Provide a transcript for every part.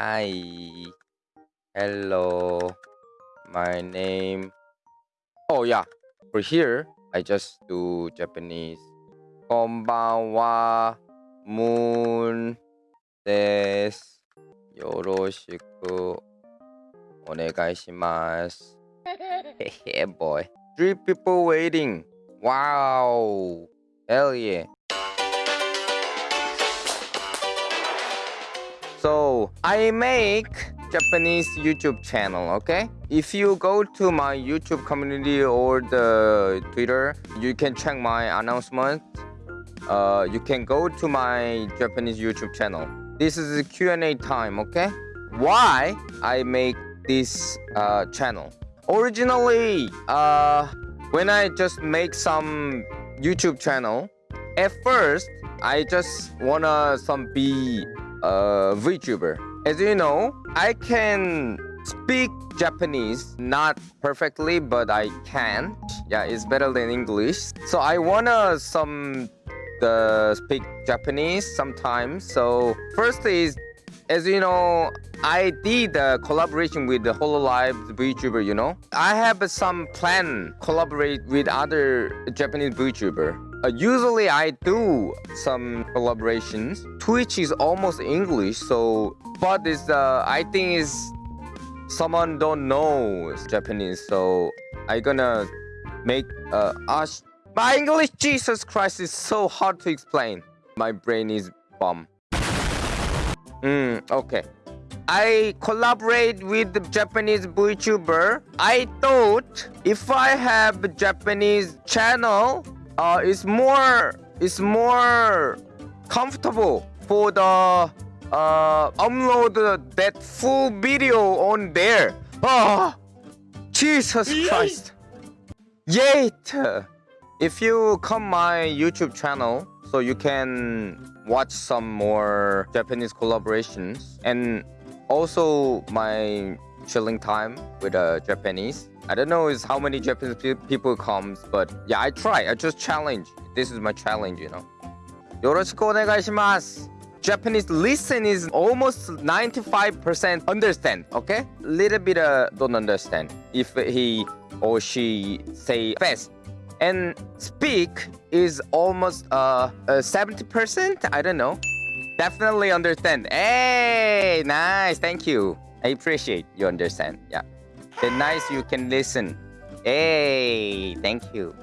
Hi. Hello. My name. Oh yeah. For here, I just do Japanese. Konbanwa. Moon. Des. Yoroshiku. Onegaishimasu. yeah, boy. Three people waiting. Wow. Hell yeah. So I make Japanese YouTube channel, okay? If you go to my YouTube community or the Twitter, you can check my announcement. Uh, you can go to my Japanese YouTube channel. This is Q&A time, okay? Why I make this uh, channel? Originally, uh, when I just make some YouTube channel, at first I just wanna some be a VTuber. As you know, I can speak Japanese, not perfectly, but I can. Yeah, it's better than English. So I wanna some the speak Japanese sometimes. So first is, as you know, I did a collaboration with the Hololive VTuber, you know. I have some plan collaborate with other Japanese VTuber. Uh, usually I do some collaborations. Twitch is almost English, so but is uh, I think is someone don't know Japanese, so I gonna make uh. My English, Jesus Christ, is so hard to explain. My brain is bomb. Hmm. Okay. I collaborate with the Japanese VTuber. I thought if I have Japanese channel, uh, it's more it's more comfortable for the uh, upload that full video on there. Oh, Jesus Christ! Yet, if you come my YouTube channel, so you can watch some more Japanese collaborations and also my chilling time with uh, Japanese. I don't know is how many Japanese pe people comes, but yeah, I try. I just challenge. This is my challenge, you know. Yoroshiku onegaishimasu. Japanese listen is almost 95% understand, okay? Little bit uh, don't understand if he or she say fast. And speak is almost uh, uh 70%, I don't know. Definitely understand. Hey, nice, thank you. I appreciate you understand, yeah. The nice you can listen. Hey, thank you.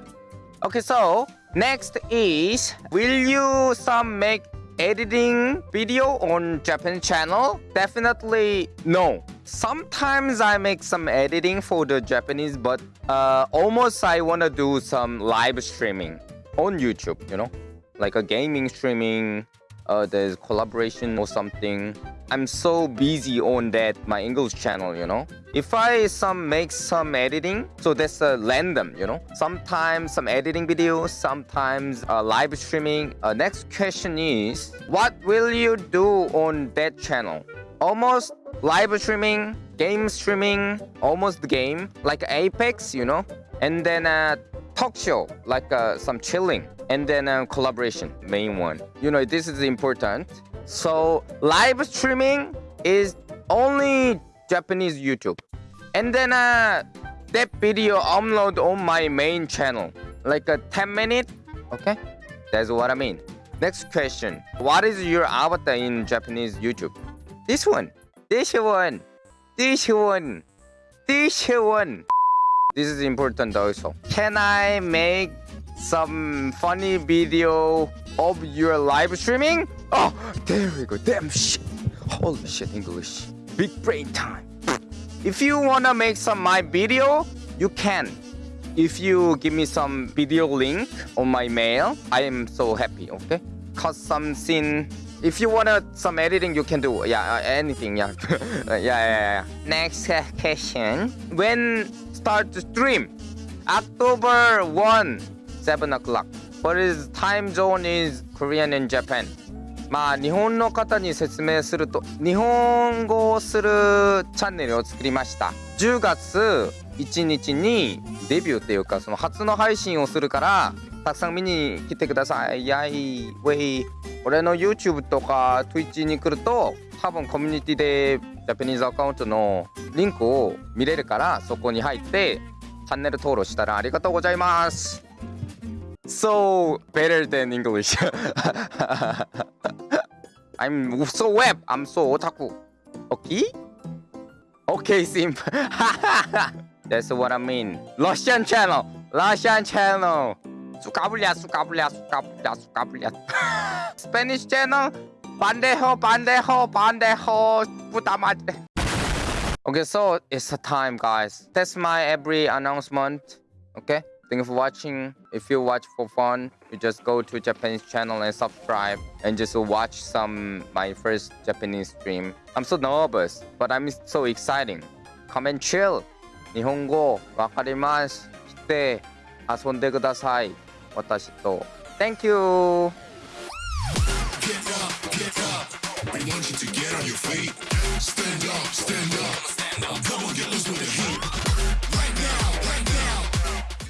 Okay, so next is will you some make editing video on Japan channel? Definitely no. Sometimes I make some editing for the Japanese, but uh, almost I want to do some live streaming on YouTube, you know, like a gaming streaming, uh, there's collaboration or something. I'm so busy on that my English channel, you know. If I some make some editing, so that's a random, you know. Sometimes some editing videos, sometimes uh, live streaming. Uh, next question is, what will you do on that channel? Almost live streaming, game streaming, almost game, like Apex, you know. And then uh, talk show, like uh, some chilling and then um, collaboration main one. You know this is important. So live streaming is only japanese youtube. And then uh, that video upload on my main channel like a 10 minute okay? That's what i mean. Next question. What is your avatar in japanese youtube? This one. This one. This one. This one this is important also can i make some funny video of your live streaming? Oh, there we go. Damn shit. Holy shit, English. Big brain time. If you wanna make some my video, you can. If you give me some video link on my mail, I am so happy, okay? Cause some scene if you wanna some editing you can do yeah uh, anything yeah. yeah yeah yeah next question when start the stream october 1 7 o'clock. What is time zone is Korean and Japan? まあ日本の方に説明すると日本語をするチャンネルを作りました10月1日にデビューっていうかその初の配信をするからたくさん見に来てください。やい、ウェイ。俺の YouTube とか Twitch に来ると、多分コミュニティでジャパニーズアカウントのリンクを見れるからそこに入ってチャンネル登録したらありがとうございます So better than English I'm so web I'm so otaku Okay? Okay simp That's what I mean Russian channel Russian channel Suka bulia suka bulia suka bulia suka bulia Spanish channel Bandejo, bandejo, bandejo, puta madre. Okay, so it's time, guys. That's my every announcement. Okay, thank you for watching. If you watch for fun, you just go to Japanese channel and subscribe and just watch some my first Japanese stream. I'm so nervous, but I'm so exciting. Come and chill. 日本語わかります。来て遊んでください。私と。Thank you! I want you to get on your feet. Stand up, stand up. Come on, get loose with the heat.